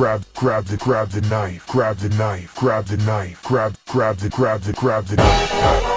grab, grab the, grab the knife, grab the knife, grab the knife, grab, grab the, grab the, grab the knife.